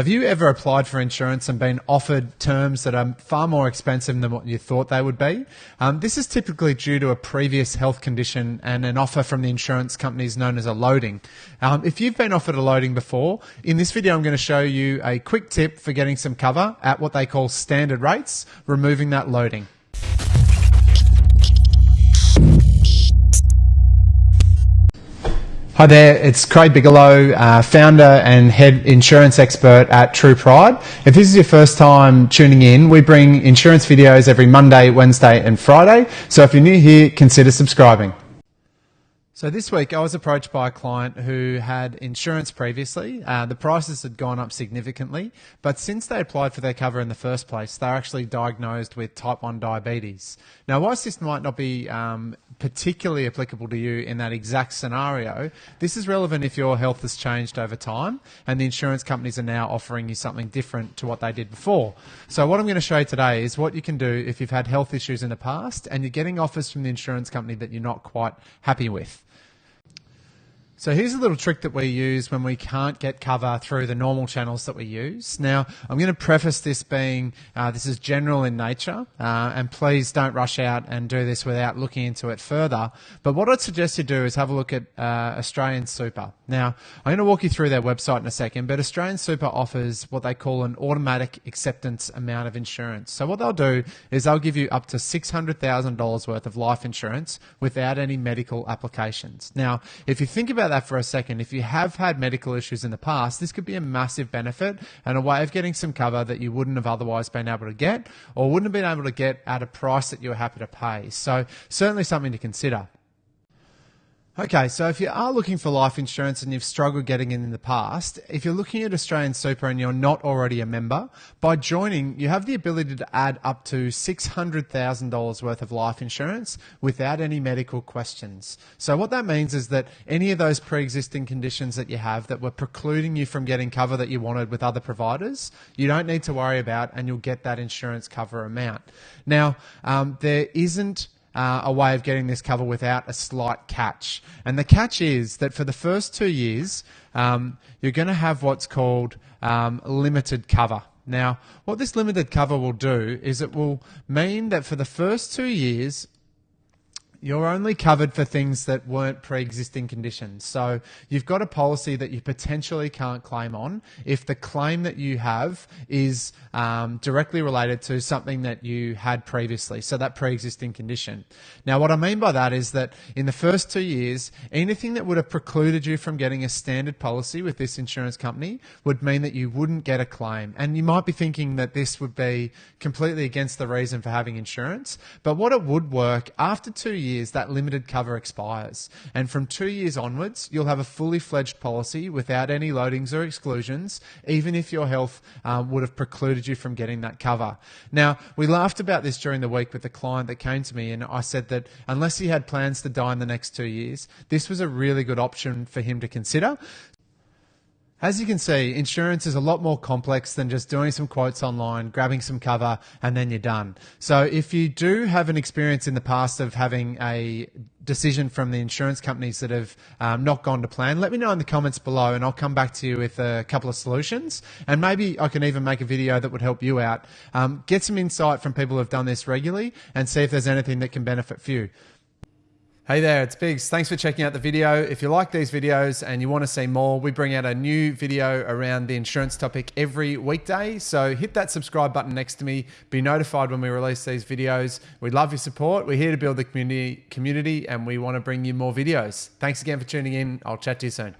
Have you ever applied for insurance and been offered terms that are far more expensive than what you thought they would be? Um, this is typically due to a previous health condition and an offer from the insurance companies known as a loading. Um, if you've been offered a loading before, in this video I'm going to show you a quick tip for getting some cover at what they call standard rates, removing that loading. Hi there, it's Craig Bigelow, uh, founder and head insurance expert at True Pride. If this is your first time tuning in, we bring insurance videos every Monday, Wednesday, and Friday. So if you're new here, consider subscribing. So this week I was approached by a client who had insurance previously. Uh, the prices had gone up significantly, but since they applied for their cover in the first place, they're actually diagnosed with type 1 diabetes. Now, whilst this might not be um, particularly applicable to you in that exact scenario, this is relevant if your health has changed over time and the insurance companies are now offering you something different to what they did before. So what I'm going to show you today is what you can do if you've had health issues in the past and you're getting offers from the insurance company that you're not quite happy with. So here's a little trick that we use when we can't get cover through the normal channels that we use. Now, I'm going to preface this being uh, this is general in nature, uh, and please don't rush out and do this without looking into it further. But what I'd suggest you do is have a look at uh, Australian Super. Now, I'm going to walk you through their website in a second, but Australian Super offers what they call an automatic acceptance amount of insurance. So what they'll do is they'll give you up to $600,000 worth of life insurance without any medical applications. Now, if you think about that for a second. If you have had medical issues in the past, this could be a massive benefit and a way of getting some cover that you wouldn't have otherwise been able to get or wouldn't have been able to get at a price that you were happy to pay. So certainly something to consider. Okay, so if you are looking for life insurance and you've struggled getting it in the past, if you're looking at Australian Super and you're not already a member, by joining, you have the ability to add up to $600,000 worth of life insurance without any medical questions. So what that means is that any of those pre-existing conditions that you have that were precluding you from getting cover that you wanted with other providers, you don't need to worry about and you'll get that insurance cover amount. Now, um, there isn't uh, a way of getting this cover without a slight catch. And the catch is that for the first two years, um, you're going to have what's called um, limited cover. Now, what this limited cover will do is it will mean that for the first two years, you're only covered for things that weren't pre-existing conditions. So you've got a policy that you potentially can't claim on if the claim that you have is um, directly related to something that you had previously. So that pre-existing condition. Now, what I mean by that is that in the first two years, anything that would have precluded you from getting a standard policy with this insurance company would mean that you wouldn't get a claim. And you might be thinking that this would be completely against the reason for having insurance. But what it would work after two years years, that limited cover expires. And from two years onwards, you'll have a fully fledged policy without any loadings or exclusions, even if your health um, would have precluded you from getting that cover. Now, we laughed about this during the week with a client that came to me, and I said that unless he had plans to die in the next two years, this was a really good option for him to consider. As you can see, insurance is a lot more complex than just doing some quotes online, grabbing some cover, and then you're done. So if you do have an experience in the past of having a decision from the insurance companies that have um, not gone to plan, let me know in the comments below and I'll come back to you with a couple of solutions. And maybe I can even make a video that would help you out. Um, get some insight from people who have done this regularly and see if there's anything that can benefit you. Hey there, it's Biggs. Thanks for checking out the video. If you like these videos and you want to see more, we bring out a new video around the insurance topic every weekday. So hit that subscribe button next to me. Be notified when we release these videos. We love your support. We're here to build the community, community and we want to bring you more videos. Thanks again for tuning in. I'll chat to you soon.